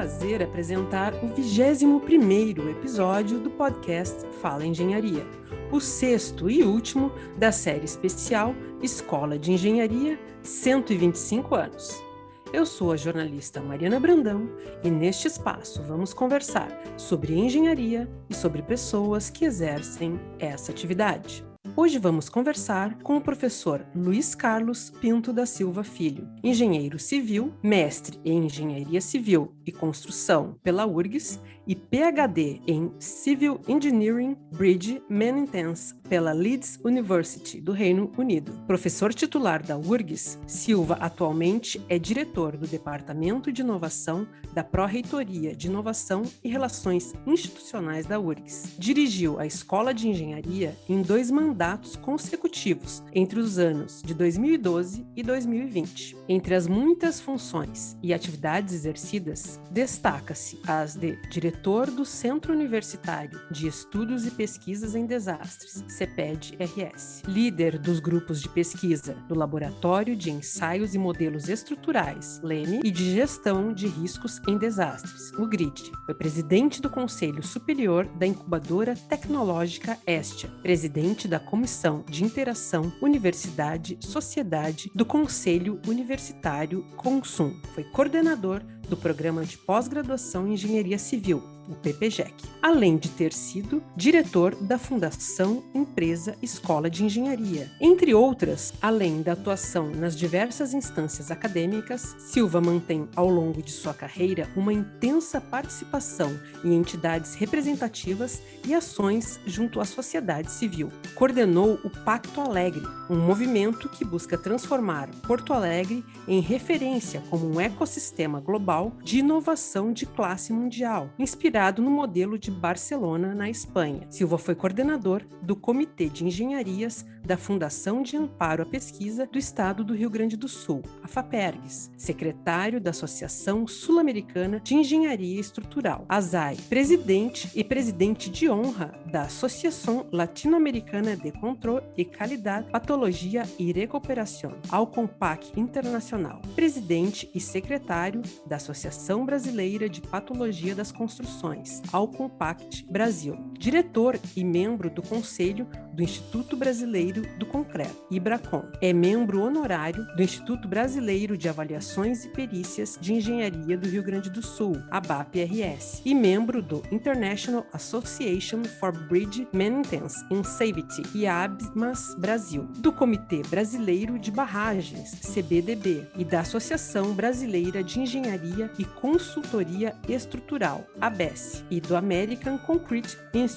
prazer apresentar o 21º episódio do podcast Fala Engenharia, o sexto e último da série especial Escola de Engenharia 125 anos. Eu sou a jornalista Mariana Brandão e neste espaço vamos conversar sobre engenharia e sobre pessoas que exercem essa atividade. Hoje vamos conversar com o professor Luiz Carlos Pinto da Silva Filho, engenheiro civil, mestre em engenharia civil e construção pela URGS e PhD em Civil Engineering Bridge Maintenance pela Leeds University do Reino Unido. Professor titular da URGS, Silva atualmente é diretor do Departamento de Inovação da Pró-Reitoria de Inovação e Relações Institucionais da URGS. Dirigiu a Escola de Engenharia em dois mandatos consecutivos entre os anos de 2012 e 2020. Entre as muitas funções e atividades exercidas, destaca-se as de diretor do Centro Universitário de Estudos e Pesquisas em Desastres, CEPED-RS, líder dos grupos de pesquisa do Laboratório de Ensaios e Modelos Estruturais, LEME, e de Gestão de Riscos em Desastres, o GRID. Foi presidente do Conselho Superior da Incubadora Tecnológica Estia, presidente da Comissão de Interação Universidade-Sociedade do Conselho Universitário Consum. Foi coordenador do Programa de Pós-Graduação em Engenharia Civil, o PPGEC, além de ter sido diretor da Fundação Empresa Escola de Engenharia. Entre outras, além da atuação nas diversas instâncias acadêmicas, Silva mantém ao longo de sua carreira uma intensa participação em entidades representativas e ações junto à sociedade civil. Coordenou o Pacto Alegre, um movimento que busca transformar Porto Alegre em referência como um ecossistema global de inovação de classe mundial, inspirado inspirado no modelo de Barcelona, na Espanha. Silva foi coordenador do Comitê de Engenharias da Fundação de Amparo à Pesquisa do Estado do Rio Grande do Sul, a FAPERGS, secretário da Associação Sul-Americana de Engenharia Estrutural, ASAI, presidente e presidente de honra da Associação Latino-Americana de Controle e Qualidade, Patologia e Recuperação, ao Compac Internacional, presidente e secretário da Associação Brasileira de Patologia das Construções ao Compact Brasil, diretor e membro do Conselho do Instituto Brasileiro do Concreto, IBRACON. É membro honorário do Instituto Brasileiro de Avaliações e Perícias de Engenharia do Rio Grande do Sul, ABAP-RS, e membro do International Association for Bridge Maintenance and Safety, IABMAS Brasil, do Comitê Brasileiro de Barragens, CBDB, e da Associação Brasileira de Engenharia e Consultoria Estrutural, ABES, e do American Concrete Institute,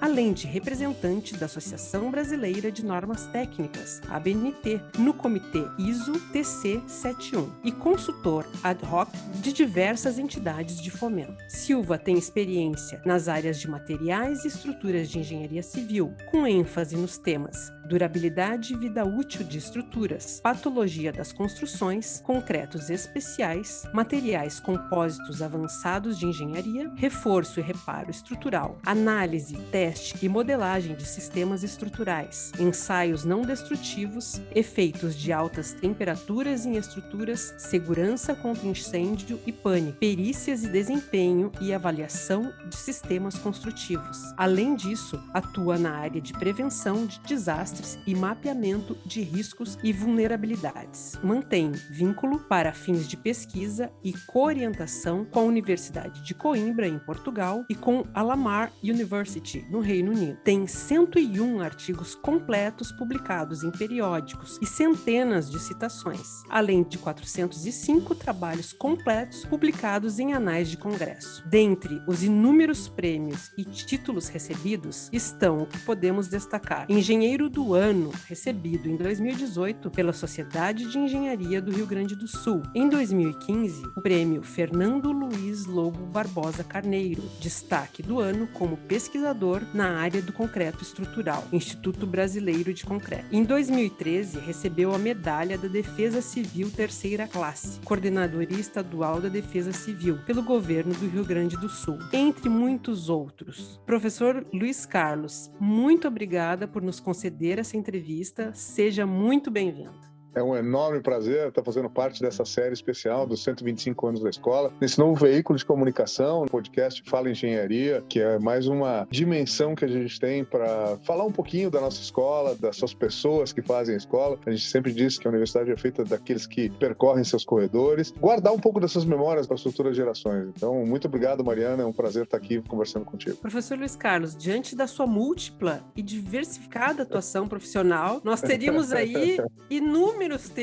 além de representante da Associação Brasileira de Normas Técnicas, ABNT, no Comitê ISO TC 71 e consultor ad hoc de diversas entidades de fomento. Silva tem experiência nas áreas de materiais e estruturas de engenharia civil, com ênfase nos temas durabilidade e vida útil de estruturas, patologia das construções, concretos especiais, materiais compósitos avançados de engenharia, reforço e reparo estrutural, análise, teste e modelagem de sistemas estruturais, ensaios não destrutivos, efeitos de altas temperaturas em estruturas, segurança contra incêndio e pânico, perícias e desempenho e avaliação de sistemas construtivos. Além disso, atua na área de prevenção de desastres e mapeamento de riscos e vulnerabilidades. Mantém vínculo para fins de pesquisa e coorientação com a Universidade de Coimbra, em Portugal, e com a Lamar University, no Reino Unido. Tem 101 artigos completos publicados em periódicos e centenas de citações, além de 405 trabalhos completos publicados em anais de congresso. Dentre os inúmeros prêmios e títulos recebidos estão o que podemos destacar: Engenheiro do ano recebido em 2018 pela Sociedade de Engenharia do Rio Grande do Sul. Em 2015, o prêmio Fernando Luiz Lobo Barbosa Carneiro, destaque do ano como pesquisador na área do concreto estrutural, Instituto Brasileiro de Concreto. Em 2013, recebeu a Medalha da Defesa Civil Terceira Classe, Coordenadoria Estadual da Defesa Civil, pelo governo do Rio Grande do Sul, entre muitos outros. Professor Luiz Carlos, muito obrigada por nos conceder essa entrevista. Seja muito bem-vindo. É um enorme prazer estar fazendo parte dessa série especial dos 125 anos da escola, nesse novo veículo de comunicação, podcast Fala Engenharia, que é mais uma dimensão que a gente tem para falar um pouquinho da nossa escola, das suas pessoas que fazem a escola. A gente sempre diz que a universidade é feita daqueles que percorrem seus corredores, guardar um pouco dessas memórias para as futuras gerações. Então, muito obrigado, Mariana, é um prazer estar aqui conversando contigo. Professor Luiz Carlos, diante da sua múltipla e diversificada atuação profissional, nós teríamos aí inúmeros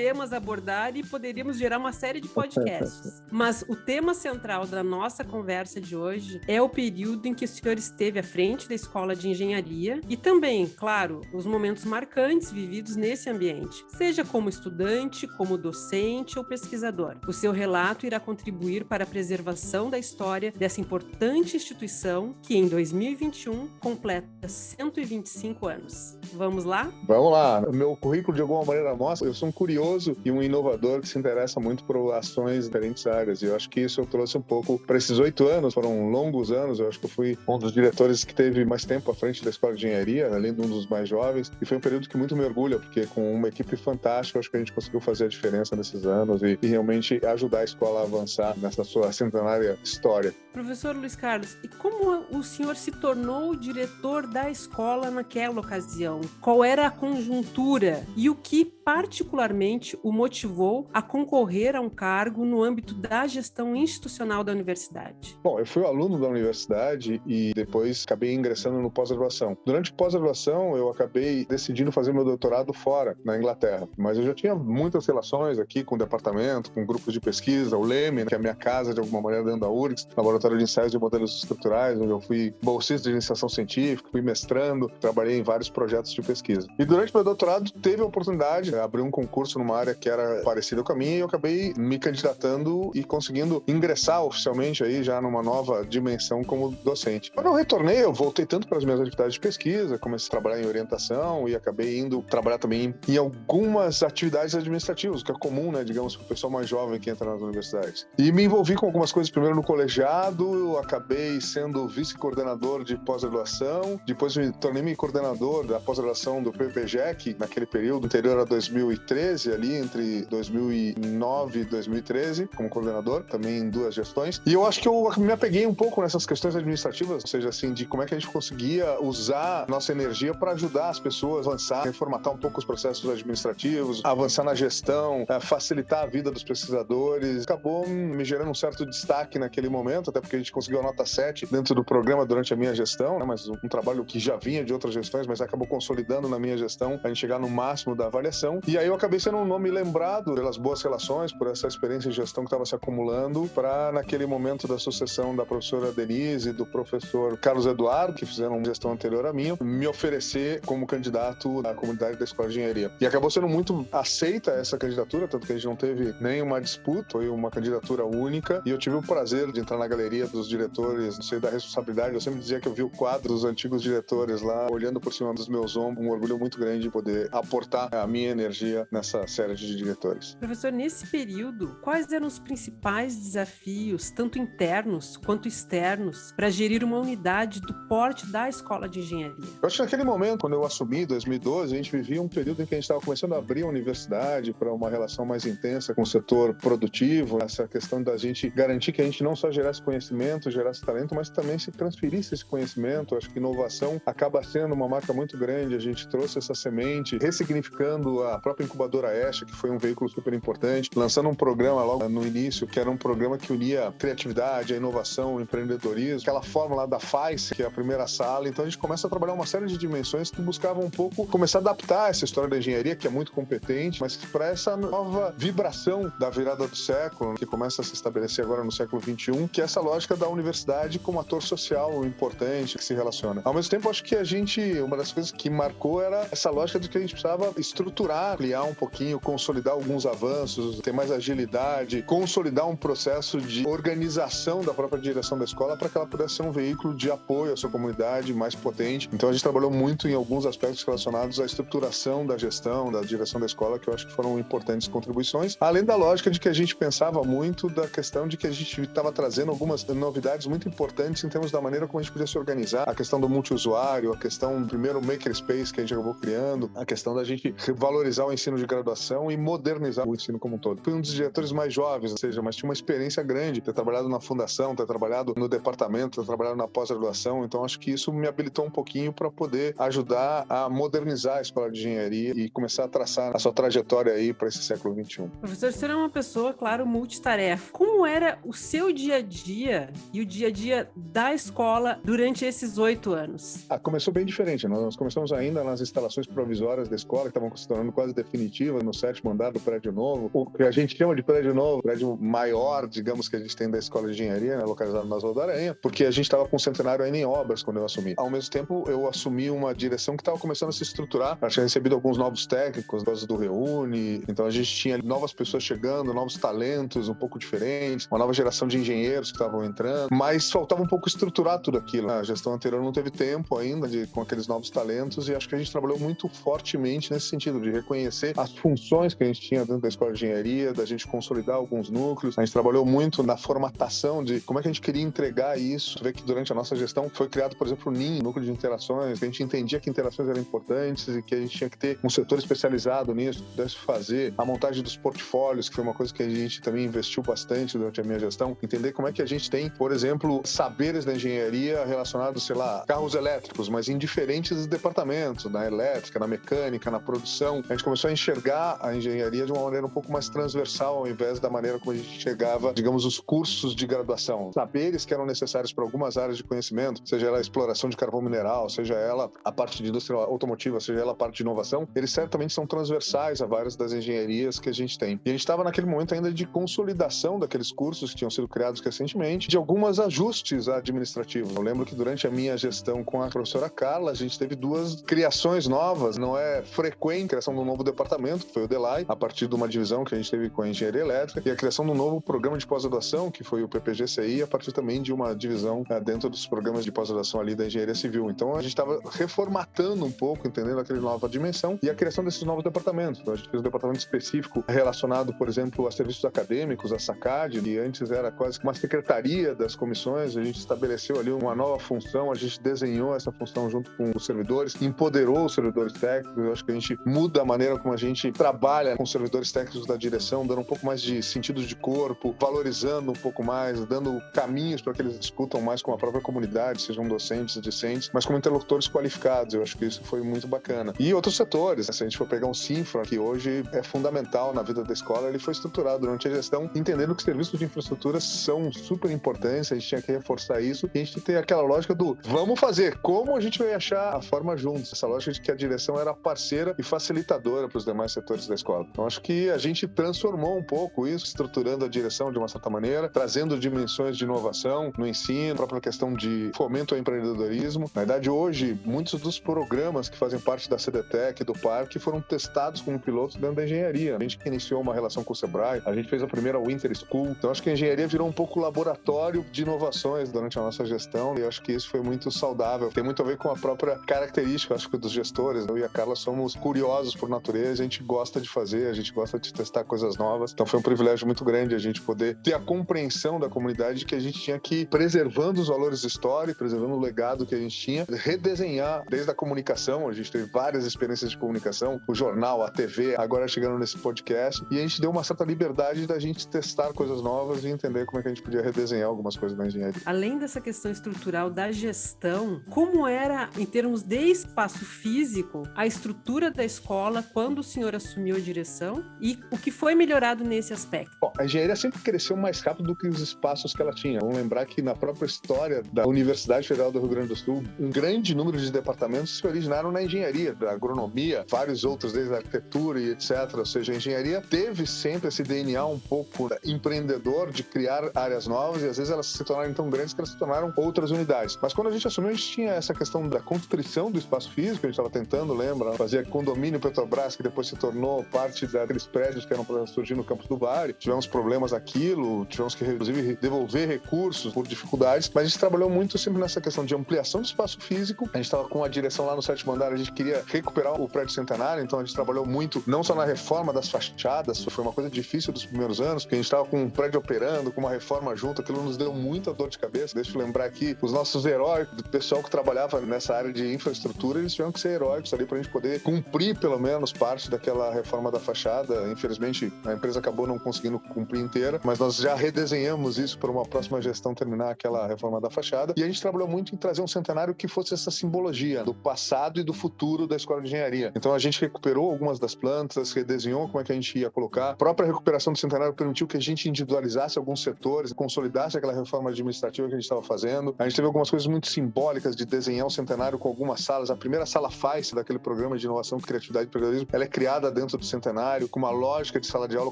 temas a abordar e poderíamos gerar uma série de podcasts. Mas o tema central da nossa conversa de hoje é o período em que o senhor esteve à frente da Escola de Engenharia e também, claro, os momentos marcantes vividos nesse ambiente, seja como estudante, como docente ou pesquisador. O seu relato irá contribuir para a preservação da história dessa importante instituição que em 2021 completa 125 anos. Vamos lá? Vamos lá. Meu currículo de alguma maneira mostra, eu sou um curioso e um inovador que se interessa muito por ações em diferentes áreas. E eu acho que isso eu trouxe um pouco para esses oito anos, foram longos anos. Eu acho que eu fui um dos diretores que teve mais tempo à frente da escola de engenharia, além de um dos mais jovens. E foi um período que muito me orgulha, porque com uma equipe fantástica, eu acho que a gente conseguiu fazer a diferença nesses anos e, e realmente ajudar a escola a avançar nessa sua centenária história. Professor Luiz Carlos, e como o senhor se tornou diretor da escola naquela ocasião? Qual era a conjuntura e o que particularmente o motivou a concorrer a um cargo no âmbito da gestão institucional da universidade? Bom, eu fui aluno da universidade e depois acabei ingressando no pós-graduação. Durante pós-graduação, eu acabei decidindo fazer meu doutorado fora, na Inglaterra. Mas eu já tinha muitas relações aqui com o departamento, com grupos de pesquisa, o LEME, que é a minha casa de alguma maneira dentro da URGS, Laboratório de Ensaios de Modelos Estruturais, onde eu fui bolsista de iniciação científica, fui mestrando, trabalhei em vários projetos de pesquisa. E durante meu doutorado, teve a oportunidade abrir um concurso numa área que era parecida com a minha e eu acabei me candidatando e conseguindo ingressar oficialmente aí já numa nova dimensão como docente. Quando eu retornei, eu voltei tanto para as minhas atividades de pesquisa, comecei a trabalhar em orientação e acabei indo trabalhar também em algumas atividades administrativas, que é comum, né, digamos, para o pessoal mais jovem que entra nas universidades. E me envolvi com algumas coisas primeiro no colegiado, acabei sendo vice-coordenador de pós-graduação, depois me tornei coordenador da pós-graduação do PPGEC, naquele período anterior a 2013, ali entre 2009 e 2013, como coordenador, também em duas gestões. E eu acho que eu me apeguei um pouco nessas questões administrativas, ou seja, assim, de como é que a gente conseguia usar nossa energia para ajudar as pessoas a avançar, reformatar um pouco os processos administrativos, avançar na gestão, facilitar a vida dos pesquisadores. Acabou me gerando um certo destaque naquele momento, até porque a gente conseguiu a nota 7 dentro do programa durante a minha gestão, né? mas um trabalho que já vinha de outras gestões, mas acabou consolidando na minha gestão a gente chegar no máximo da avaliação. E aí eu acabei sendo um nome lembrado pelas boas relações, por essa experiência de gestão que estava se acumulando, para naquele momento da sucessão da professora Denise e do professor Carlos Eduardo, que fizeram uma gestão anterior à minha, me oferecer como candidato à comunidade da Escola de Engenharia. E acabou sendo muito aceita essa candidatura, tanto que a gente não teve nenhuma disputa, foi uma candidatura única, e eu tive o prazer de entrar na galeria dos diretores, não sei da responsabilidade, eu sempre dizia que eu vi o quadro dos antigos diretores lá, olhando por cima dos meus ombros, um orgulho muito grande de poder aportar a minha energia nessa série de diretores. Professor, nesse período, quais eram os principais desafios, tanto internos quanto externos, para gerir uma unidade do porte da Escola de Engenharia? Eu acho que naquele momento, quando eu assumi, 2012, a gente vivia um período em que a gente estava começando a abrir a universidade para uma relação mais intensa com o setor produtivo, essa questão da gente garantir que a gente não só gerasse conhecimento, gerasse talento, mas também se transferisse esse conhecimento. Acho que inovação acaba sendo uma marca muito grande. A gente trouxe essa semente, ressignificando a própria incubadora Esha, que foi um veículo super importante, lançando um programa logo no início, que era um programa que unia a criatividade, a inovação, o empreendedorismo, aquela forma lá da FAIS, que é a primeira sala. Então a gente começa a trabalhar uma série de dimensões que buscavam um pouco começar a adaptar essa história da engenharia, que é muito competente, mas para essa nova vibração da virada do século, que começa a se estabelecer agora no século XXI, que é essa lógica da universidade como ator social importante que se relaciona. Ao mesmo tempo, acho que a gente, uma das coisas que marcou era essa lógica de que a gente precisava estruturar, ampliar um pouquinho, consolidar alguns avanços, ter mais agilidade, consolidar um processo de organização da própria direção da escola para que ela pudesse ser um veículo de apoio à sua comunidade mais potente. Então a gente trabalhou muito em alguns aspectos relacionados à estruturação da gestão, da direção da escola, que eu acho que foram importantes contribuições, além da lógica de que a gente pensava muito da questão de que a gente estava trazendo algumas novidades muito importantes em termos da maneira como a gente podia se organizar, a questão do multiusuário, a questão, primeiro, o makerspace que a gente acabou criando, a questão da gente valorizar o ensino de graduação e modernizar o ensino como um todo. Fui um dos diretores mais jovens, ou seja, mas tinha uma experiência grande, ter trabalhado na fundação, ter trabalhado no departamento, ter trabalhado na pós-graduação, então acho que isso me habilitou um pouquinho para poder ajudar a modernizar a escola de engenharia e começar a traçar a sua trajetória aí para esse século 21. Professor, você é uma pessoa, claro, multitarefa. Como era o seu dia a dia e o dia a dia da escola durante esses oito anos? Ah, começou bem diferente. Nós começamos ainda nas instalações provisórias da escola, que estavam se tornando quase definitivas no sétimo andar do prédio novo. O que a gente chama de prédio novo, prédio maior, digamos, que a gente tem da escola de engenharia, né, localizado na Zona da Aranha, porque a gente estava com o centenário ainda em obras quando eu assumi. Ao mesmo tempo, eu assumi uma direção que estava começando a se estruturar. Eu tinha recebido alguns novos técnicos, do Reúne, então a gente tinha novas pessoas chegando, novos talentos um pouco diferentes, uma nova geração de engenheiros que estavam entrando, mas faltava um pouco estruturar tudo aquilo. A gestão anterior não teve tempo ainda de, com aqueles novos talentos e acho que a gente trabalhou muito fortemente nesse sentido de reconhecer as funções que a gente tinha dentro da escola de engenharia, da gente consolidar alguns núcleos. A gente trabalhou muito na formatação de como é que a gente queria entregar isso. Vê que durante a nossa gestão foi criado, por exemplo, o NIM, Núcleo de Interações, que a gente entendia que interações eram importantes e que a gente tinha que ter um setor especializado nisso, que pudesse fazer a montagem dos portfólios, que foi uma coisa que a gente também investiu bastante durante a minha gestão, entender como é que a gente tem, por exemplo, saberes da engenharia relacionados, sei lá, carros elétricos, mas em diferentes departamentos, na elétrica, na mecânica, na produção. A gente começou a enxergar a engenharia de uma maneira um pouco mais transversal, ao invés da maneira como a gente chegava, digamos, os cursos de graduação. Saberes que eram necessários para algumas áreas de conhecimento, seja ela a exploração de carvão mineral, seja ela a parte de indústria automotiva, seja ela a parte de inovação, eles certamente são transversais a várias das engenharias que a gente tem. E a gente estava naquele momento ainda de consolidação daqueles cursos que tinham sido criados recentemente, de alguns ajustes administrativos. Eu lembro que durante a minha gestão com a professora Carla, a gente teve duas criações novas. Não é frequente a criação de um novo departamento, que foi o DELAI, a partir de uma divisão que a gente teve com a engenharia elétrica, e a criação de um novo programa de pós-graduação, que foi o PPGCI, a partir também de uma divisão né, dentro dos programas de pós-graduação ali da engenharia civil. Então a gente estava reformatando um pouco, entendendo aquela nova dimensão e a criação desses novos departamentos. Então, a gente fez um departamento específico relacionado, por exemplo, a serviços acadêmicos, a SACAD, que antes era quase uma secretaria das comissões. A gente estabeleceu ali uma nova função, a gente desenhou essa função junto com os servidores, empoderou os servidores técnicos. Eu acho que a gente muda a maneira como a gente trabalha com os servidores técnicos da direção, dando um pouco mais de sentido de corpo, valorizando um pouco mais, dando caminhos para que eles discutam mais com a própria comunidade, sejam docentes, discentes, mas como interlocutores qualificados. Eu acho que isso foi muito bacana. E outros setores, se a gente for pegar um Sinfra, que hoje é fundamental na vida da escola, ele foi estruturado durante a gestão, entendendo que serviços de infraestrutura são super importantes, a gente tinha que reforçar isso, e a gente tem aquela lógica do vamos fazer, como a gente vai achar a forma juntos, essa lógica de que a direção era parceira e facilitadora para os demais setores da escola. Então acho que a gente transformou um pouco isso, estruturando a direção de uma certa maneira, trazendo dimensões de inovação no ensino, a própria questão de fomento ao empreendedorismo. Na verdade, hoje, muitos dos programas que fazem parte da CDTEC, do Parque, foram testados como pilotos dentro da engenharia. A gente iniciou uma relação com o Sebrae, a gente fez a primeira Winter School. Então acho que a engenharia virou um pouco laboratório de inovações durante a nossa gestão e acho que isso foi muito saudável. Tem muito a ver com a própria característica, acho que dos gestores. Eu e a Carla somos curiosos por natureza, a gente gosta de fazer, a gente gosta de testar coisas novas. Então foi um privilégio muito grande a gente poder ter a compreensão da comunidade de que a gente tinha que preservando os valores históricos, preservando o legado que a gente tinha, redesenhar desde a comunicação, a gente teve várias experiências de comunicação, o jornal, a TV, agora chegando nesse podcast, e a gente deu uma certa liberdade da gente testar coisas novas e entender como é que a gente podia redesenhar algumas coisas na engenharia. Além dessa questão estrutural da gestão, como era, em termos de espaço físico, a estrutura da escola quando o senhor assumiu a direção e o que foi melhorado nesse aspecto? Bom, a engenharia sempre cresceu mais rápido do que os espaços que ela tinha. Vamos lembrar que na própria história da Universidade Federal do Rio Grande do Sul, um grande número de departamentos se originaram na engenharia, da agronomia, vários outros, desde a arquitetura e etc. Ou seja, a engenharia teve sempre esse DNA um pouco empreendedor de criar áreas novas e às vezes elas se tornaram tão grandes que elas se tornaram outras unidades. Mas quando a gente assumiu, a gente tinha essa questão da constrição do espaço físico, a gente estava tentando, lembra? Fazer condomínio Petrobras, que depois se tornou parte daqueles prédios que eram para surgir no campus do Vale. Tivemos problemas aquilo, tivemos que, inclusive, devolver recursos por dificuldades, mas a gente trabalhou muito sempre nessa questão de ampliação do espaço físico. A gente estava com a direção lá no sétimo andar, a gente queria recuperar o prédio centenário, então a gente trabalhou muito, não só na reforma das fachadas, foi uma coisa difícil dos primeiros anos, porque a gente estava com um prédio operando, com uma reforma junto, aquilo nos deu muita dor de cabeça. Deixa eu lembrar aqui, os nossos heróis, o pessoal que trabalhava nessa área de infraestrutura, eles tiveram que ser heróicos ali para a gente poder cumprir pelo menos parte daquela reforma da fachada. Infelizmente, a empresa acabou não conseguindo cumprir inteira, mas nós já redesenhamos isso para uma próxima gestão terminar aquela reforma da fachada. E a gente trabalhou muito em trazer um centenário que fosse essa simbologia do passado e do futuro da escola de engenharia. Então a gente recuperou algumas das plantas, redesenhou como é que a gente ia colocar. A própria recuperação do centenário permitiu que a gente individualizasse alguns setores, consolidasse aquela reforma administrativa que a gente estava fazendo. A gente teve algumas coisas muito simbólicas de desenhar o centenário com algumas salas. A primeira sala FAIS daquele programa de inovação, criatividade e ela é criada dentro do centenário com uma lógica de sala de aula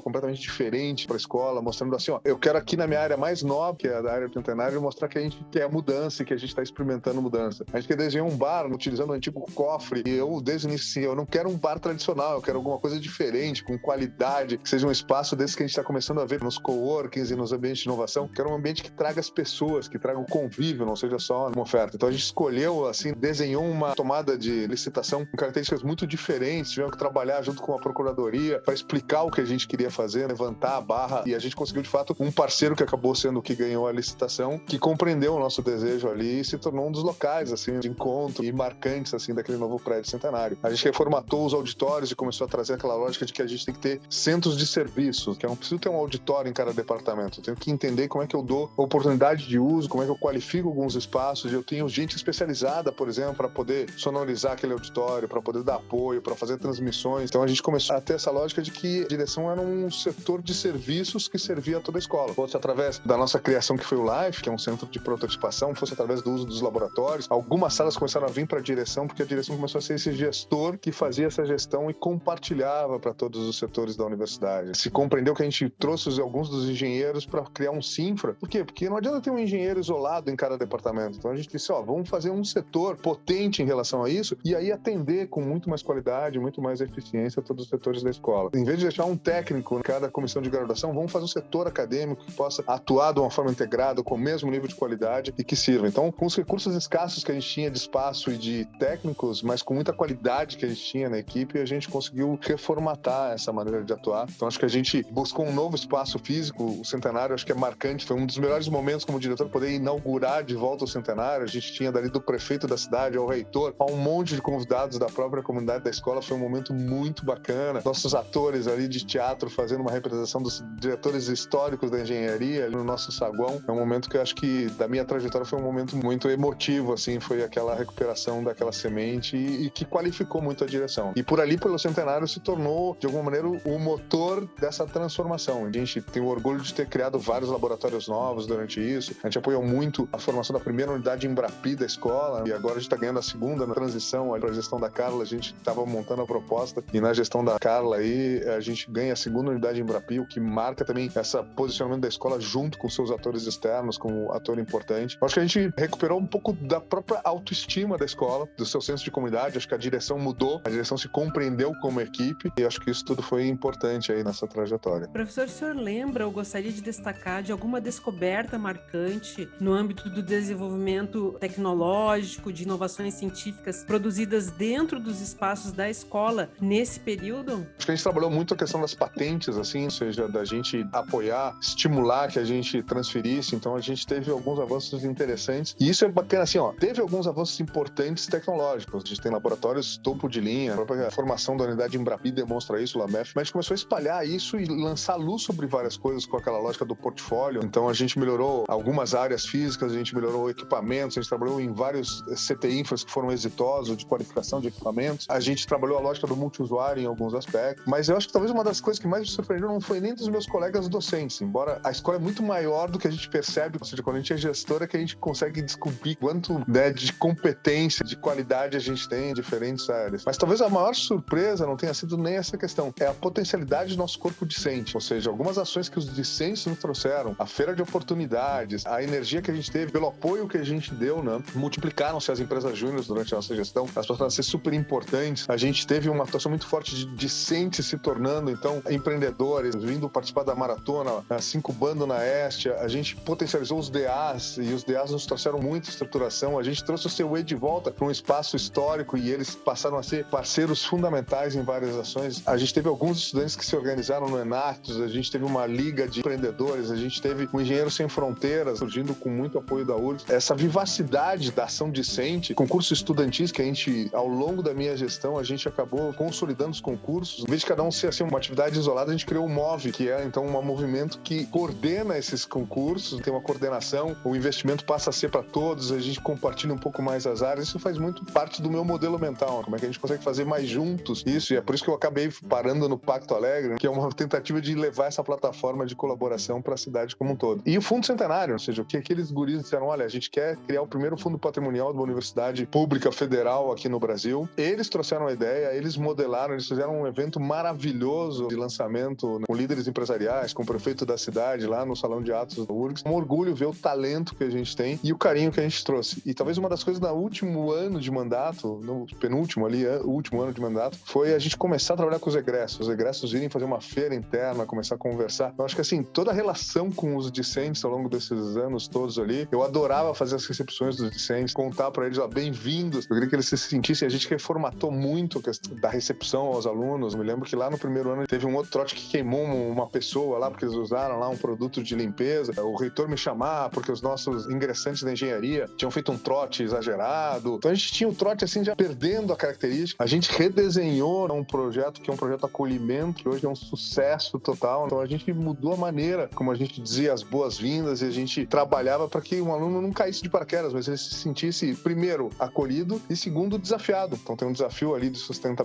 completamente diferente para a escola, mostrando assim, ó, eu quero aqui na minha área mais nova, que é a da área do centenário, mostrar que a gente quer mudança e que a gente está experimentando mudança. A gente quer desenhar um bar utilizando o antigo cofre e eu, desde o início, assim, eu não quero um bar tradicional, eu quero alguma coisa diferente, com qualidade, que seja um espaço desse que a gente está começando a ver nos coworkings e nos ambientes de inovação, que era um ambiente que traga as pessoas, que traga o convívio, não seja só uma oferta. Então a gente escolheu, assim, desenhou uma tomada de licitação com características muito diferentes, tivemos que trabalhar junto com a procuradoria para explicar o que a gente queria fazer, levantar a barra e a gente conseguiu de fato um parceiro que acabou sendo o que ganhou a licitação, que compreendeu o nosso desejo ali e se tornou um dos locais assim de encontro e marcantes assim daquele novo prédio centenário. A gente reformatou os auditórios e começou a trazer aquela lógica de que a gente tem que ter centros de serviços, que eu não preciso ter um auditório em cada departamento, eu tenho que entender como é que eu dou oportunidade de uso, como é que eu qualifico alguns espaços, eu tenho gente especializada, por exemplo, para poder sonorizar aquele auditório, para poder dar apoio, para fazer transmissões. Então a gente começou a ter essa lógica de que a direção era um setor de serviços que servia a toda a escola. Fosse através da nossa criação que foi o Life, que é um centro de prototipação, fosse através do uso dos laboratórios. Algumas salas começaram a vir para a direção porque a direção começou a ser esse gestor que fazia essa gestão e compartilhava para todos os setores da universidade. Se compreendeu que a gente trouxe alguns dos engenheiros para criar um Sinfra. Por quê? Porque não adianta ter um engenheiro isolado em cada departamento. Então a gente disse, ó, vamos fazer um setor potente em relação a isso e aí atender com muito mais qualidade, muito mais eficiência todos os setores da escola. Em vez de deixar um técnico em cada comissão de graduação, vamos fazer um setor acadêmico que possa atuar de uma forma integrada, com o mesmo nível de qualidade e que sirva. Então, com os recursos escassos que a gente tinha de espaço e de técnicos, mas com muita qualidade que a gente tinha na equipe, a gente conseguiu reformatar essa maneira de atuar. Então, acho que a gente buscou um novo espaço físico. O centenário, acho que é marcante. Foi um dos melhores momentos como diretor poder inaugurar de volta o centenário. A gente tinha dali do prefeito da cidade ao reitor, a um monte de convidados da própria comunidade da escola. Foi um momento muito bacana. Nossos atores ali de teatro fazendo uma representação dos diretores históricos da engenharia no nosso saguão. É um momento que eu acho que da minha trajetória foi um momento muito emotivo, assim, foi aquela recuperação daquela semente e, e que qualificou muito a direção. E por ali, pelo centenário, se tornou, de alguma maneira, o motor dessa transformação. A gente tem o orgulho de ter criado vários laboratórios novos durante isso. A gente apoiou muito a formação da primeira unidade Embrapi da escola e agora a gente está ganhando a segunda na transição a gestão da Carla. A gente estava montando a proposta e na gestão da Carla aí a gente ganha a segunda unidade Embrapi, o que marca também esse posicionamento da escola junto com seus atores externos como ator importante. Acho que a gente recuperou um pouco da própria autoestima da escola, do seu senso de comunidade. Acho que a direção mudou, a direção se compreendeu como equipe e acho que isso tudo foi importante aí nessa trajetória. Professor, o senhor lembra ou gostaria de destacar de alguma descoberta marcante no âmbito do desenvolvimento tecnológico, de inovações científicas produzidas dentro dos espaços da escola nesse período? Acho que a gente trabalhou muito a questão das patentes, assim, ou seja, da gente apoiar, estimular que a gente transferisse. Então a gente teve alguns avanços interessantes. E isso é bacana, assim, ó. Teve alguns avanços importantes tecnológicos. A gente tem laboratórios topo de linha, a própria formação da unidade Embrapi demonstra isso, o LAMEF. Mas a gente começou a espalhar isso e lançar luz sobre várias coisas com aquela lógica do portfólio. Então a gente melhorou algumas áreas físicas, a gente melhorou equipamentos, a gente trabalhou em vários CT infras que foram exitosos de qualificação de equipamentos. A gente trabalhou a lógica do multiusuário em alguns aspectos. Mas eu acho que talvez uma das coisas que mais me surpreendeu não foi nem dos meus colegas docentes, embora a escola é muito maior do que a gente percebe, ou seja, quando a gente é gestor é que a gente consegue descobrir quanto né, de competência, de qualidade a gente tem em diferentes áreas. Mas talvez a maior surpresa não tenha sido nem essa questão, é a potencialidade do nosso corpo discente, ou seja, algumas ações que os discentes nos trouxeram, a feira de oportunidades, a energia que a gente teve, pelo apoio que a gente deu, né, multiplicaram-se as empresas júniores durante a nossa gestão, elas passaram a ser super importantes. A gente teve uma atuação muito forte de discentes se tornando, então, empreendedores, vindo participar da maratona, se incubando na Este, a gente potencializou os DAs e os DAs nos trouxeram muita estruturação. A gente trouxe o CUE de volta para um espaço histórico e eles passaram a ser parceiros fundamentais em várias ações. A gente teve alguns estudantes que se organizaram no Enactus, a gente teve uma liga de empreendedores, a gente teve um Engenheiros Sem Fronteiras, surgindo com muito apoio da URGS. Essa vivacidade da ação discente, concurso estudantis que a gente, ao longo da minha gestão, a gente acabou consolidando os concursos. Em vez de cada um ser assim, uma atividade isolada, a gente criou o MOVE, que é então um movimento que coordena esses concursos, tem uma coordenação, o investimento passa a ser para todos, a gente compartilha um pouco mais as áreas. Isso faz muito parte do meu modelo mental, como é que a gente consegue fazer mais juntos isso, e é por isso que eu acabei parando no Pacto Alegre, que é uma tentativa de levar essa plataforma de colaboração para a cidade como um todo. E o Fundo Centenário, ou seja, o que aqueles guris disseram, olha, a gente quer criar o primeiro fundo patrimonial de uma universidade pública federal aqui no Brasil. Eles trouxeram a ideia, eles modelaram, eles fizeram um evento maravilhoso de lançamento com líderes empresariais, com o prefeito da cidade lá no Salão de Atos do URGS. Um orgulho ver o talento que a gente tem e o carinho que a gente trouxe. E talvez uma das coisas no último ano de mandato, no penúltimo ali, o último ano de mandato, foi a gente começar a trabalhar com os egressos. Os egressos irem fazer uma feira interna, começar a conversar. Eu acho que assim, toda a relação com os discentes ao longo desses anos todos ali, eu adorava fazer as recepções dos discentes, contar para eles, ó, bem-vindos. Eu queria que eles se sentissem. A gente reformatou muito a questão da recepção aos alunos. Me lembro que lá no primeiro ano teve um outro trote que queimou uma pessoa lá, porque eles usaram lá um produto de limpeza. O reitor me chamar, porque os nossos ingressantes da engenharia tinham feito um trote exagerado. Então a gente tinha um trote assim, já perdendo a característica. A gente redesenhou um projeto que é um projeto acolhimento, que hoje é um sucesso total. Então a gente mudou a maneira como a gente dizia as boas-vindas e a gente trabalhava para que um aluno não caísse de paraquedas, mas ele se sentisse, primeiro, acolhido e, segundo, desafiado. Então tem um desafio ali de sustentabilidade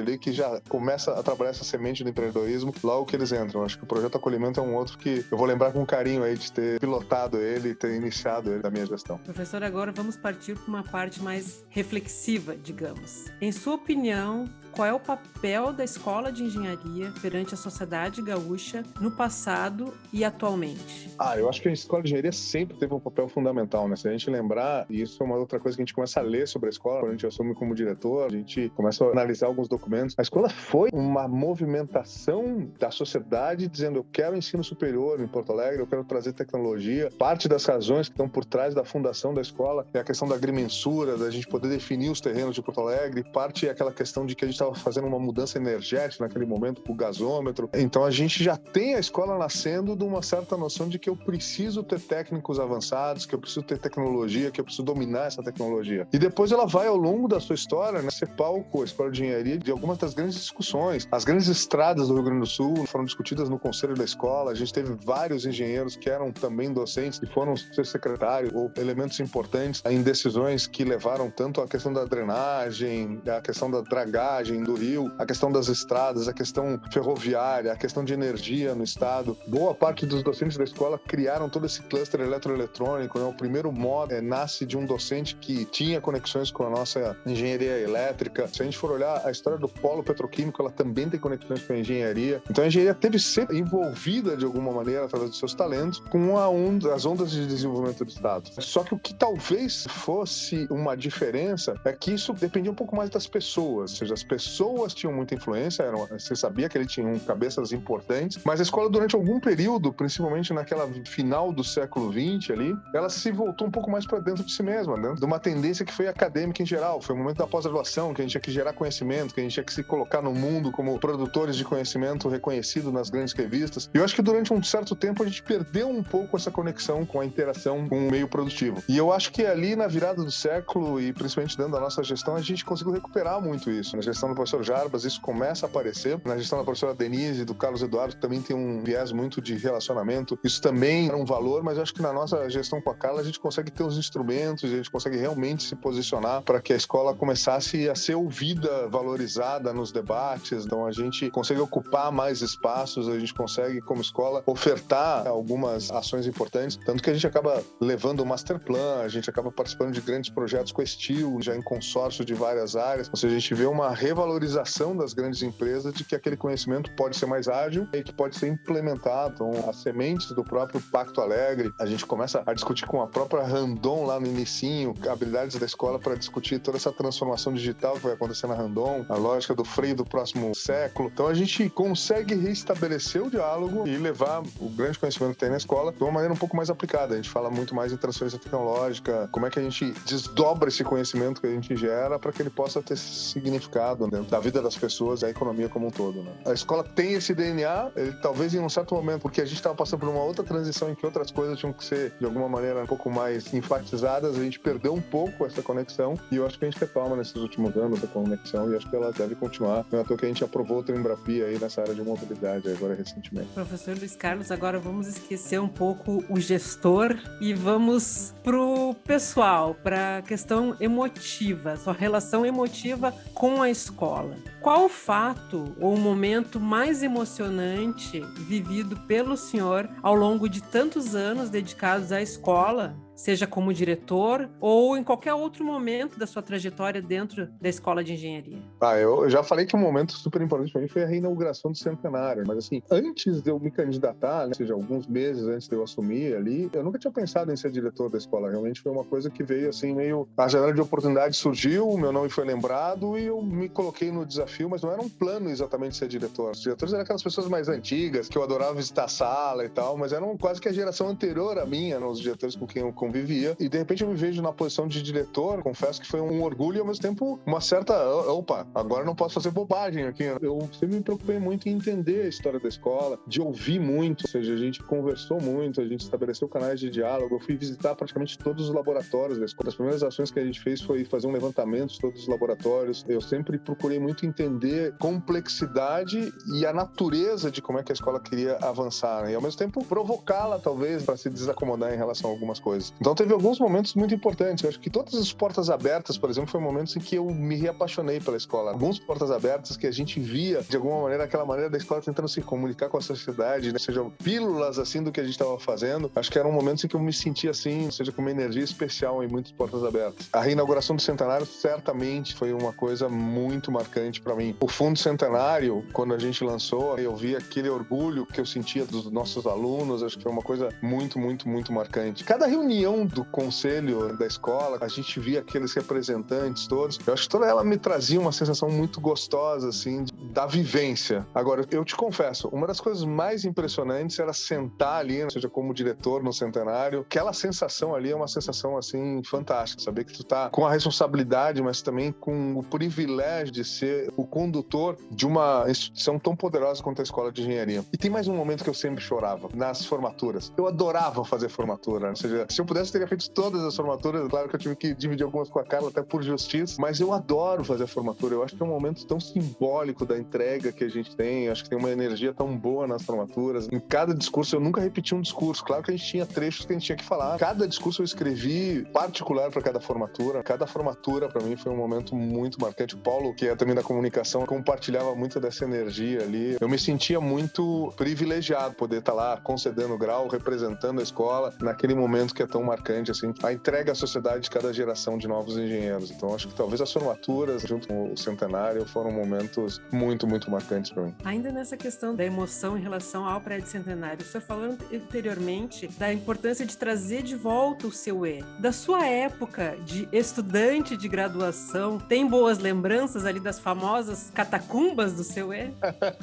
ali que já começa a trabalhar essa semente do empreendedorismo logo que eles entram. Acho que o projeto acolhimento é um outro que eu vou lembrar com carinho aí de ter pilotado ele, ter iniciado ele da minha gestão. Professor, agora vamos partir para uma parte mais reflexiva, digamos. Em sua opinião, qual é o papel da escola de engenharia perante a sociedade gaúcha no passado e atualmente? Ah, eu acho que a escola de engenharia sempre teve um papel fundamental, né? Se a gente lembrar, e isso é uma outra coisa que a gente começa a ler sobre a escola, quando a gente assume como diretor, a gente começa a analisar alguns documentos. A escola foi uma movimentação da sociedade dizendo: eu quero ensino superior em Porto Alegre, eu quero trazer tecnologia. Parte das razões que estão por trás da fundação da escola é a questão da agrimensura, da gente poder definir os terrenos de Porto Alegre. Parte é aquela questão de que a gente estava fazendo uma mudança energética naquele momento com o gasômetro. Então a gente já tem a escola nascendo de uma certa noção de que eu preciso ter técnicos avançados, que eu preciso ter tecnologia, que eu preciso dominar essa tecnologia. E depois ela vai ao longo da sua história, né, ser palco, a escola de engenharia, de algumas das grandes discussões. As grandes estradas do Rio Grande do Sul foram discutidas no conselho da escola. A gente teve vários engenheiros que eram também docentes e foram ser secretários ou elementos importantes em decisões que levaram tanto a questão da drenagem, a questão da dragagem do Rio, a questão das estradas, a questão ferroviária, a questão de energia no estado. Boa parte dos docentes da escola criaram todo esse cluster eletroeletrônico. Né? O primeiro modo é, nasce de um docente que tinha conexões com a nossa engenharia elétrica. Se a gente for olhar a história do polo petroquímico, ela também tem conexões com a engenharia. Então a engenharia teve sempre envolvida de alguma maneira, através dos seus talentos, com onda, as ondas de desenvolvimento do estado. Só que o que talvez fosse uma diferença é que isso dependia um pouco mais das pessoas, ou seja, as pessoas tinham muita influência, eram, você sabia que ele tinha um cabeças importantes, mas a escola, durante algum período, principalmente naquela final do século XX ali, ela se voltou um pouco mais para dentro de si mesma, dentro de uma tendência que foi acadêmica em geral. Foi o momento da pós-graduação, que a gente tinha que gerar conhecimento, que a gente tinha que se colocar no mundo como produtores de conhecimento reconhecido nas grandes revistas. E eu acho que durante um certo tempo a gente perdeu um pouco essa conexão com a interação com o meio produtivo. E eu acho que ali na virada do século e principalmente dentro da nossa gestão, a gente conseguiu recuperar muito isso. Na gestão do professor Jarbas, isso começa a aparecer. Na gestão da professora Denise e do Carlos Eduardo, também tem um viés muito de relacionamento. Isso também é um valor, mas eu acho que na nossa gestão com a Carla, a gente consegue ter os instrumentos, a gente consegue realmente se posicionar para que a escola começasse a ser ouvida, valorizada nos debates. Então, a gente consegue ocupar mais espaços, a gente consegue, como escola, ofertar algumas ações importantes. Tanto que a gente acaba levando o master plan, a gente acaba participando de grandes projetos com estilo, já em consórcio de várias áreas. Ou seja, a gente vê uma revalorização das grandes empresas de que aquele conhecimento pode ser mais ágil e que pode ser implementado. Então, as sementes do próprio Pacto Alegre, a gente começa a discutir com a própria Randon lá no inicinho, habilidades da escola para discutir toda essa transformação digital que vai acontecer na Randon, a lógica do freio do próximo século. Então, a gente consegue restabelecer o diálogo e levar o grande conhecimento que tem na escola de uma maneira um pouco mais aplicada. A gente fala muito mais em transferência tecnológica, como é que a gente desdobra esse conhecimento que a gente gera para que ele possa ter significado dentro da vida das pessoas e a economia como um todo. Né? A escola tem esse DNA, ele, talvez em um certo momento, porque a gente estava passando por uma outra transição em que outras coisas tinham que ser, de alguma maneira, um pouco mais enfatizadas, a gente perdeu um pouco essa conexão e eu acho que a gente retoma nesses últimos anos essa conexão e acho que ela deve continuar. Não é à toa que a gente aprovou outra Embrapia aí nessa área de mobilidade agora recentemente. Professor Luiz Carlos, agora vamos esquecer um pouco o gestor e vamos pro pessoal, para a questão emotiva, sua relação emotiva com a escola. Qual o fato ou o momento mais emocionante vivido pelo senhor ao longo de tantos anos dedicados à escola seja como diretor ou em qualquer outro momento da sua trajetória dentro da escola de engenharia? Ah, eu já falei que um momento super importante para mim foi a reinauguração do centenário, mas assim, antes de eu me candidatar, né, ou seja, alguns meses antes de eu assumir ali, eu nunca tinha pensado em ser diretor da escola. Realmente foi uma coisa que veio assim meio a janela de oportunidade surgiu, o meu nome foi lembrado e eu me coloquei no desafio, mas não era um plano exatamente ser diretor. Os diretores eram aquelas pessoas mais antigas que eu adorava visitar a sala e tal, mas eram quase que a geração anterior à minha, né, os diretores com quem eu convivia. E de repente eu me vejo na posição de diretor, confesso que foi um orgulho e ao mesmo tempo uma certa. Opa, agora não posso fazer bobagem aqui. Eu sempre me preocupei muito em entender a história da escola, de ouvir muito, ou seja, a gente conversou muito, a gente estabeleceu canais de diálogo. Eu fui visitar praticamente todos os laboratórios da escola. As primeiras ações que a gente fez foi fazer um levantamento de todos os laboratórios. Eu sempre procurei muito entender complexidade e a natureza de como é que a escola queria avançar, né? e ao mesmo tempo provocá-la, talvez, para se desacomodar em relação a algumas coisas. Então teve alguns momentos muito importantes. Eu acho que todas as portas abertas, por exemplo, foi momentos em que eu me reapaixonei pela escola. Alguns portas abertas que a gente via, de alguma maneira, aquela maneira da escola tentando se comunicar com a sociedade, né? seja pílulas assim do que a gente estava fazendo. Acho que eram momentos em que eu me sentia assim, seja com uma energia especial em muitas portas abertas. A reinauguração do centenário certamente foi uma coisa muito marcante para mim. O Fundo Centenário, quando a gente lançou, eu vi aquele orgulho que eu sentia dos nossos alunos, acho que foi uma coisa muito, muito, muito marcante. Cada reunião do conselho da escola, a gente via aqueles representantes todos. Eu acho que toda ela me trazia uma sensação muito gostosa, assim, da vivência. Agora, eu te confesso, uma das coisas mais impressionantes era sentar ali, seja como diretor no centenário. Aquela sensação ali é uma sensação, assim, fantástica. Saber que tu tá com a responsabilidade, mas também com o privilégio de ser o condutor de uma instituição tão poderosa quanto a escola de engenharia. E tem mais um momento que eu sempre chorava, nas formaturas. Eu adorava fazer formatura. Ou seja, se eu pudesse, teria feito todas as formaturas. Claro que eu tive que dividir algumas com a Carla, até por justiça. Mas eu adoro fazer formatura. Eu acho que é um momento tão simbólico da entrega que a gente tem. Eu acho que tem uma energia tão boa nas formaturas. Em cada discurso, eu nunca repeti um discurso. Claro que a gente tinha trechos que a gente tinha que falar. Cada discurso eu escrevi particular para cada formatura. Cada formatura, para mim, foi um momento muito marcante. O Paulo, que é também da comunicação, compartilhava muito dessa energia ali. Eu me sentia muito privilegiado poder estar lá concedendo grau, representando a escola naquele momento que é tão marcante, assim, a entrega à sociedade de cada geração de novos engenheiros. Então, acho que talvez as formaturas, junto com o centenário, foram momentos muito, muito marcantes para mim. Ainda nessa questão da emoção em relação ao prédio centenário, senhor falou anteriormente da importância de trazer de volta o seu E. Da sua época de estudante de graduação, tem boas lembranças ali das famosas catacumbas do seu E?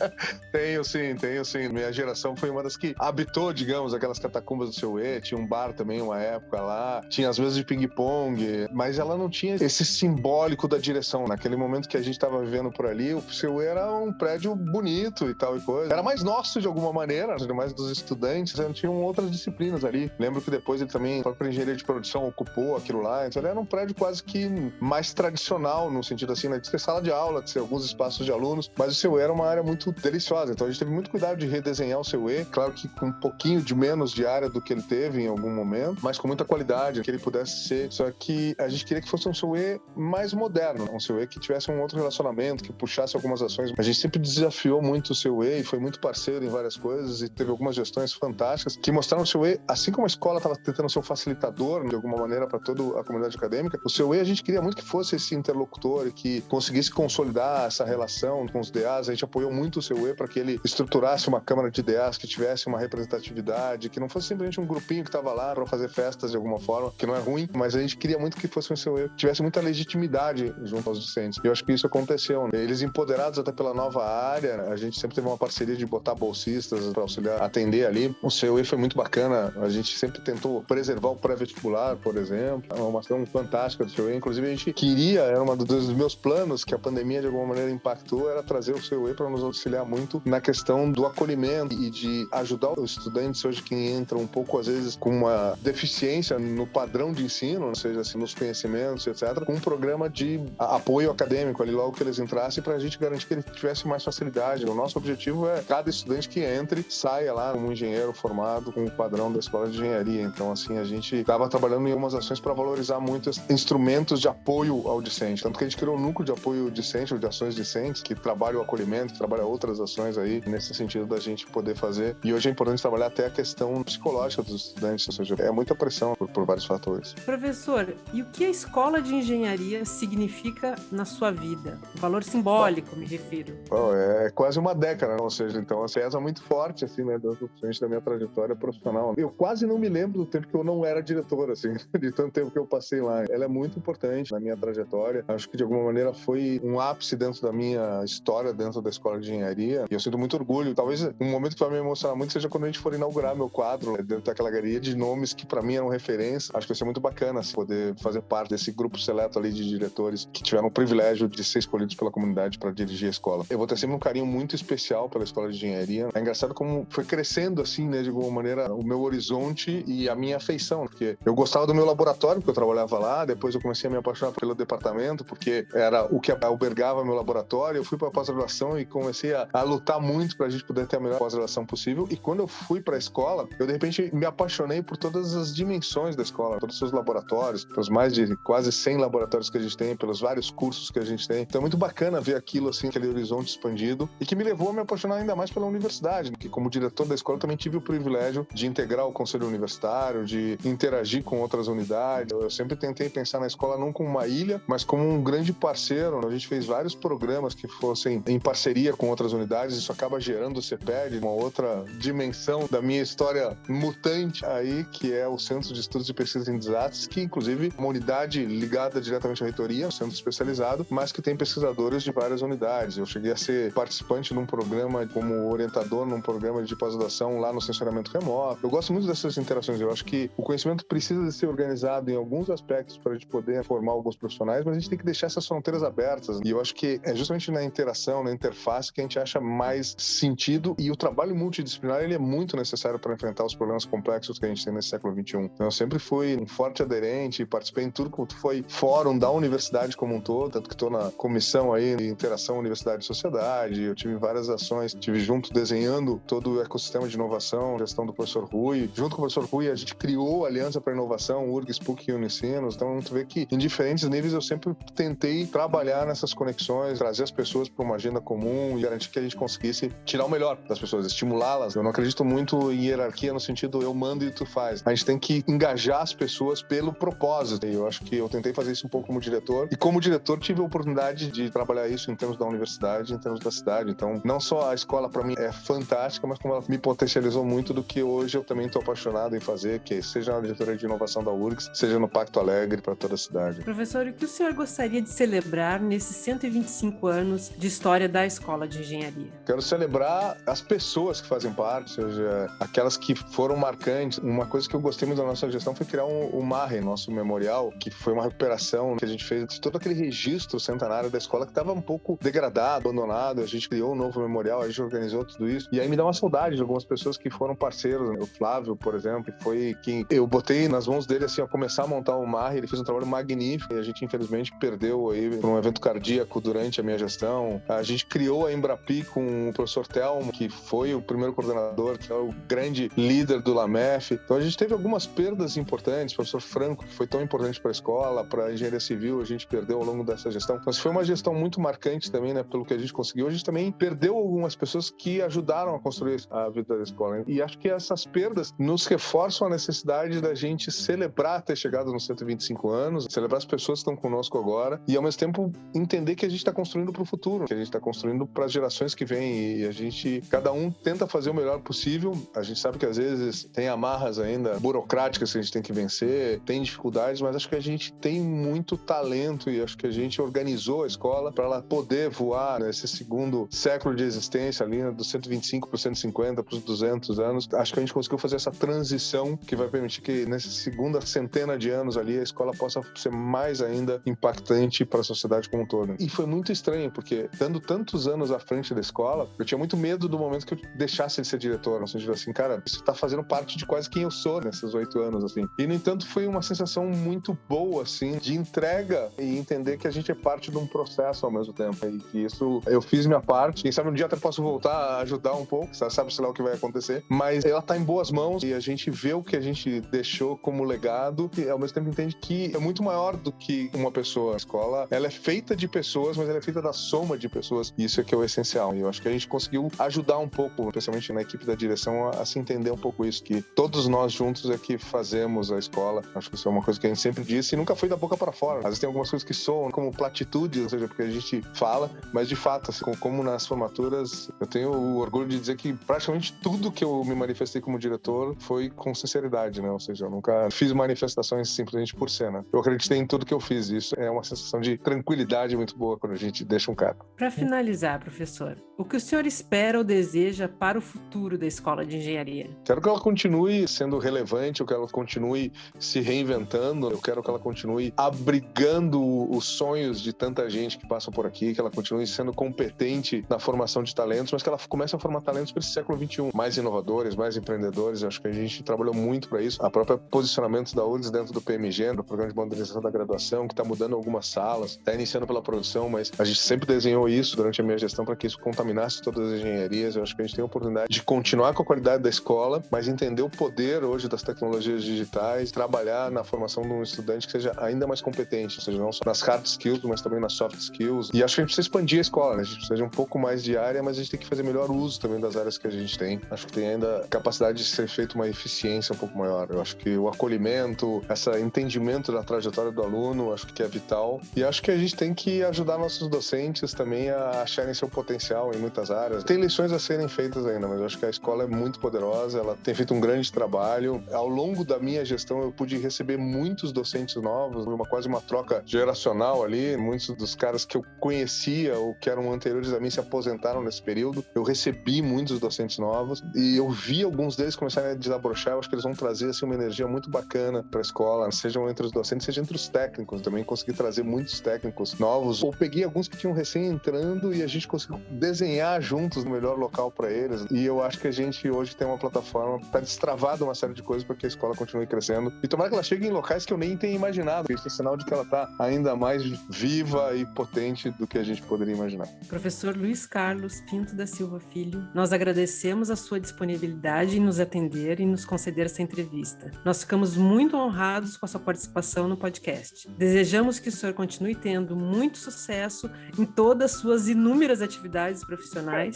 tenho sim, tenho sim. Minha geração foi uma das que habitou, digamos, aquelas catacumbas do seu E. Tinha um bar também, uma época lá. Tinha as mesas de ping-pong, mas ela não tinha esse simbólico da direção. Naquele momento que a gente estava vivendo por ali, o seu era um prédio bonito e tal e coisa. Era mais nosso de alguma maneira, mais dos estudantes. Tinham outras disciplinas ali. Lembro que depois ele também, a própria engenharia de produção, ocupou aquilo lá. Então ele era um prédio quase que mais tradicional, no sentido assim, né, de ter sala de aula, de ter alguns espaços de alunos. Mas o seu era uma área muito deliciosa. Então a gente teve muito cuidado de redesenhar o seu E. Claro que com um pouquinho de menos de área do que ele teve em algum momento, mas com muita qualidade, que ele pudesse ser. Só que a gente queria que fosse um CUE mais moderno, um CUE que tivesse um outro relacionamento, que puxasse algumas ações. A gente sempre desafiou muito o CUE e foi muito parceiro em várias coisas e teve algumas gestões fantásticas que mostraram o CUE, assim como a escola estava tentando ser um facilitador de alguma maneira para toda a comunidade acadêmica, o CUE a gente queria muito que fosse esse interlocutor e que conseguisse consolidar essa relação com os DAs. A gente apoiou muito o CUE para que ele estruturasse uma câmara de DAs que tivesse uma representatividade, que não fosse simplesmente um grupinho que estava lá para fazer festa festas de alguma forma, que não é ruim, mas a gente queria muito que fosse um que tivesse muita legitimidade junto aos docentes. E eu acho que isso aconteceu. Né? Eles empoderados até pela nova área, a gente sempre teve uma parceria de botar bolsistas para auxiliar, atender ali. O CUE foi muito bacana, a gente sempre tentou preservar o pré-vestibular, por exemplo. É uma ação fantástica do CUE. Inclusive, a gente queria, era um dos meus planos que a pandemia de alguma maneira impactou, era trazer o CUE para nos auxiliar muito na questão do acolhimento e de ajudar os estudantes hoje que entram um pouco, às vezes, com uma deficiência no padrão de ensino, seja assim, nos conhecimentos, etc., com um programa de apoio acadêmico ali logo que eles entrassem para a gente garantir que eles tivessem mais facilidade. O nosso objetivo é cada estudante que entre saia lá como um engenheiro formado com o padrão da escola de engenharia. Então, assim, a gente estava trabalhando em algumas ações para valorizar muito instrumentos de apoio ao discente. Tanto que a gente criou um núcleo de apoio discente, ou de ações discentes, que trabalha o acolhimento, que trabalha outras ações aí, nesse sentido da gente poder fazer. E hoje é importante trabalhar até a questão psicológica dos estudantes, ou seja, é muita pressão por, por vários fatores. Professor, e o que a escola de engenharia significa na sua vida? Valor simbólico, me refiro. Oh, é quase uma década, né? ou seja, então assim, é muito forte, assim, né, frente da minha trajetória profissional. Eu quase não me lembro do tempo que eu não era diretor, assim, de tanto tempo que eu passei lá. Ela é muito importante na minha trajetória. Acho que de alguma maneira foi um ápice dentro da minha história dentro da escola de engenharia. E eu sinto muito orgulho. Talvez um momento que vai me emocionar muito seja quando a gente for inaugurar meu quadro né, dentro daquela galeria de nomes que para mim eram referência. Acho que vai ser muito bacana assim, poder fazer parte desse grupo seleto ali de diretores que tiveram o privilégio de ser escolhidos pela comunidade para dirigir a escola. Eu vou ter sempre um carinho muito especial pela escola de engenharia. É engraçado como foi crescendo assim, né, de alguma maneira, o meu horizonte e a minha afeição, porque eu gostava do meu laboratório, porque eu trabalhava lá, depois eu comecei a me apaixonar pelo departamento, porque era o que albergava meu laboratório. Eu fui para a pós-graduação e comecei a, a lutar muito para a gente poder ter a melhor pós-graduação possível. E quando eu fui para a escola, eu de repente me apaixonei por todas as dimensões da escola, todos os seus laboratórios, pelos mais de quase 100 laboratórios que a gente tem, pelos vários cursos que a gente tem. Então é muito bacana ver aquilo assim, aquele horizonte expandido e que me levou a me apaixonar ainda mais pela universidade, que como diretor da escola também tive o privilégio de integrar o conselho universitário, de interagir com outras unidades. Eu sempre tentei pensar na escola não como uma ilha, mas como um grande parceiro. A gente fez vários programas que fossem em parceria com outras unidades, isso acaba gerando o CEPED, uma outra dimensão da minha história mutante aí, que é o Centro de Estudos e Pesquisas em Desates, que inclusive é uma unidade ligada diretamente à reitoria, um centro especializado, mas que tem pesquisadores de várias unidades. Eu cheguei a ser participante num programa como orientador num programa de pós-graduação lá no sensoramento remoto. Eu gosto muito dessas interações. Eu acho que o conhecimento precisa de ser organizado em alguns aspectos para a gente poder formar alguns profissionais, mas a gente tem que deixar essas fronteiras abertas. E eu acho que é justamente na interação, na interface que a gente acha mais sentido e o trabalho multidisciplinar ele é muito necessário para enfrentar os problemas complexos que a gente tem nesse século XXI. Então eu sempre fui um forte aderente, participei em tudo que foi fórum da universidade como um todo, tanto que estou na comissão aí de interação universidade e sociedade, eu tive várias ações, tive junto desenhando todo o ecossistema de inovação, gestão do professor Rui. Junto com o professor Rui, a gente criou a Aliança para Inovação, URGS, PUC e Unicinos. Então, gente vê que em diferentes níveis eu sempre tentei trabalhar nessas conexões, trazer as pessoas para uma agenda comum e garantir que a gente conseguisse tirar o melhor das pessoas, estimulá-las. Eu não acredito muito em hierarquia no sentido eu mando e tu faz. A gente tem que engajar as pessoas pelo propósito. E eu acho que eu tentei fazer isso um pouco como diretor. E como diretor, tive a oportunidade de trabalhar isso em termos da universidade, em termos da cidade. Então, não só a escola para mim é fantástica, mas como ela me potencializou muito do que hoje eu também estou apaixonado em fazer, que seja na diretoria de inovação da URGS, seja no Pacto Alegre para toda a cidade. Professor, o que o senhor gostaria de celebrar nesses 125 anos de história da Escola de Engenharia? Quero celebrar as pessoas que fazem parte, ou seja, aquelas que foram marcantes. Uma coisa que eu gostei muito da nossa gestão foi criar um, o MARRE, nosso memorial, que foi uma recuperação que a gente fez de todo aquele registro centenário da escola que estava um pouco degradado, abandonado. A gente criou um novo memorial, a gente organizou tudo isso. E aí me dá uma saudade de algumas pessoas que foram parceiros. Né? O Flávio, por exemplo, foi quem eu botei nas mãos dele assim a começar a montar o Mar. Ele fez um trabalho magnífico e a gente infelizmente perdeu aí por um evento cardíaco durante a minha gestão. A gente criou a Embrapi com o professor Telmo, que foi o primeiro coordenador, que é o grande líder do LAMEF. Então a gente teve algumas perdas importantes. O professor Franco, que foi tão importante para a escola, para a engenharia civil, a gente perdeu ao longo dessa gestão. Mas foi uma gestão muito marcante também, né, pelo que a gente conseguiu. A gente também perdeu algumas pessoas que ajudaram a construir a vida da escola. E acho que essas perdas nos reforçam a necessidade da gente celebrar ter chegado nos 125 anos, celebrar as pessoas que estão conosco agora e, ao mesmo tempo, entender que a gente está construindo para o futuro, que a gente está construindo para as gerações que vêm e a gente, cada um tenta fazer o melhor possível. A gente sabe que às vezes tem amarras ainda burocráticas burocráticas que a gente tem que vencer, tem dificuldades, mas acho que a gente tem muito talento e acho que a gente organizou a escola para ela poder voar nesse segundo século de existência ali, né, dos 125 para os 150 para os 200 anos. Acho que a gente conseguiu fazer essa transição que vai permitir que nessa segunda centena de anos ali a escola possa ser mais ainda impactante para a sociedade como um todo. E foi muito estranho, porque dando tantos anos à frente da escola, eu tinha muito medo do momento que eu deixasse de ser diretor, no sentido assim, cara, isso está fazendo parte de quase quem eu sou nesses oito anos, assim. E, no entanto, foi uma sensação muito boa, assim, de entrega e entender que a gente é parte de um processo ao mesmo tempo. E que isso, eu fiz minha parte. Quem sabe um dia até posso voltar a ajudar um pouco, sabe, sei lá o que vai acontecer. Mas ela está em boas mãos e a gente vê o que a gente deixou como legado e ao mesmo tempo entende que é muito maior do que uma pessoa. A escola, ela é feita de pessoas, mas ela é feita da soma de pessoas. E isso é que é o essencial. E eu acho que a gente conseguiu ajudar um pouco, especialmente na equipe da direção, a, a se entender um pouco isso, que todos nós juntos é que fazemos a escola. Acho que isso é uma coisa que a gente sempre disse e nunca foi da boca para fora. Às vezes tem algumas coisas que soam como platitude, ou seja, porque a gente fala, mas de fato, assim, como nas formaturas, eu tenho o orgulho de dizer que praticamente tudo que eu me manifestei como diretor foi com sinceridade, né? Ou seja, eu nunca fiz manifestações simplesmente por cena. Eu acreditei em tudo que eu fiz. Isso é uma sensação de tranquilidade muito boa quando a gente deixa um cargo. Para finalizar, professor, o que o senhor espera ou deseja para o futuro da Escola de Engenharia? Quero que ela continue sendo relevante, eu quero que ela continue se reinventando, eu quero que ela continue abrigando os sonhos de tanta gente que passa por aqui, que ela continue sendo competente na formação de talentos, mas que ela comece a formar talentos para esse século XXI, mais inovadores, mais empreendedores. Acho que a gente trabalhou muito para isso. A própria posicionamento da URGS dentro do PMG, do Programa de Modernização da Graduação, que está mudando algumas salas, está iniciando pela produção, mas a gente sempre desenhou isso durante a minha gestão para que isso contaminasse todas as engenharias. Eu acho que a gente tem a oportunidade de continuar com a qualidade da escola, mas entender o poder hoje das tecnologias digitais, trabalhar na formação de um estudante que seja ainda mais competente, ou seja, não só nas hard skills, mas também nas soft skills. E acho que a gente precisa expandir a escola, né? A gente precisa de um pouco mais de área, mas a gente tem que fazer melhor uso também das áreas que a gente tem. Acho que tem ainda capacidade de ser feito uma eficiência um pouco maior. Eu acho que o acolhimento, esse entendimento da trajetória do aluno, acho que é vital. E acho que a gente tem que ajudar nossos docentes também a acharem seu potencial em muitas áreas. Tem lições a serem feitas ainda, mas eu acho que a escola é muito poderosa, ela tem feito um grande trabalho. Ao longo da minha gestão, eu pude receber muitos docentes novos, uma quase uma troca geracional ali. Muitos dos caras que eu conhecia ou que eram anteriores a mim se aposentaram nesse período. Eu recebi muitos docentes novos e eu vi alguns deles começarem a desabrochar. Eu acho que eles vão trazer assim, uma energia muito bacana para a escola, sejam entre os docentes, seja entre os técnicos. Também consegui trazer muitos técnicos novos. Ou peguei alguns que tinham recém entrando e a gente conseguiu desenhar juntos o melhor local para eles. E eu acho que a gente hoje tem uma plataforma para destravado uma série de coisas para que a escola continue crescendo. E tomara que ela chegue em locais que eu nem tenha imaginado. Isso é sinal de que ela está ainda mais viva e potente do que a gente poderia imaginar. Professor Luiz Carlos Pinto da Silva Filho, nós agradecemos a sua disponibilidade em nos atender e nos conceder essa entrevista. Nós ficamos muito honrados com a sua participação no podcast. Desejamos que o senhor continue tendo muito sucesso em todas as suas inúmeras atividades profissionais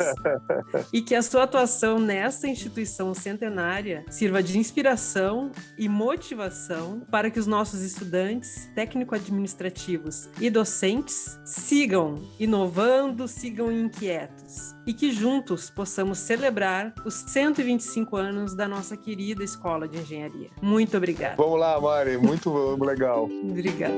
e que a sua atuação nessa instituição centenária sirva de inspiração e motivação para que os nossos estudantes, técnico-administrativos e docentes sigam inovando, sigam inquietos e que juntos possamos celebrar os 125 anos da nossa querida Escola de Engenharia. Muito obrigada. Vamos lá, Mari, muito legal. Obrigada.